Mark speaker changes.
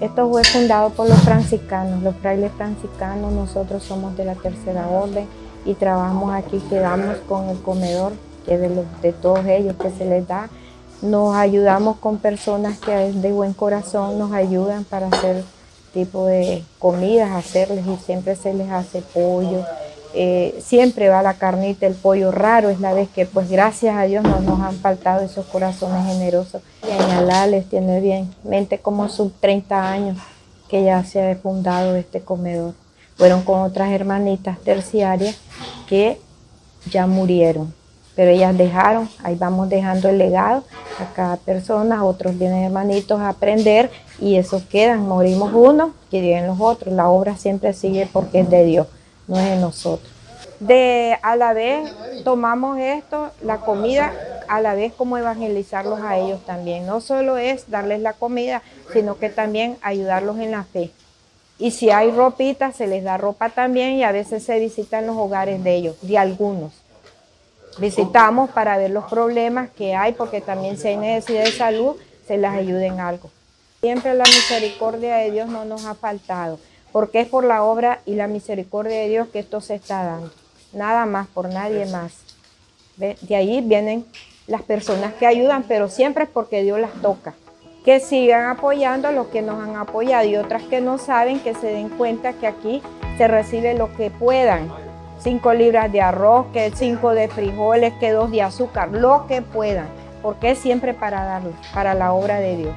Speaker 1: Esto fue fundado por los franciscanos, los frailes franciscanos, nosotros somos de la tercera orden y trabajamos aquí, quedamos con el comedor que de, de todos ellos que se les da. Nos ayudamos con personas que de buen corazón nos ayudan para hacer tipo de comidas, hacerles y siempre se les hace pollo, eh, siempre va la carnita, el pollo raro, es la vez que pues gracias a Dios no nos han faltado esos corazones generosos. Y les tiene bien mente como sus 30 años que ya se ha fundado este comedor. Fueron con otras hermanitas terciarias que ya murieron, pero ellas dejaron, ahí vamos dejando el legado a cada persona, otros vienen hermanitos a aprender y eso quedan, morimos unos, que vienen los otros, la obra siempre sigue porque es de Dios no es de nosotros. De a la vez tomamos esto, la comida, a la vez como evangelizarlos a ellos también. No solo es darles la comida, sino que también ayudarlos en la fe. Y si hay ropita, se les da ropa también y a veces se visitan los hogares de ellos, de algunos. Visitamos para ver los problemas que hay, porque también si hay necesidad de salud, se les ayude en algo. Siempre la misericordia de Dios no nos ha faltado porque es por la obra y la misericordia de Dios que esto se está dando. Nada más, por nadie más. De ahí vienen las personas que ayudan, pero siempre es porque Dios las toca. Que sigan apoyando a los que nos han apoyado y otras que no saben que se den cuenta que aquí se recibe lo que puedan. Cinco libras de arroz, que cinco de frijoles, que dos de azúcar, lo que puedan, porque es siempre para darlo, para la obra de Dios.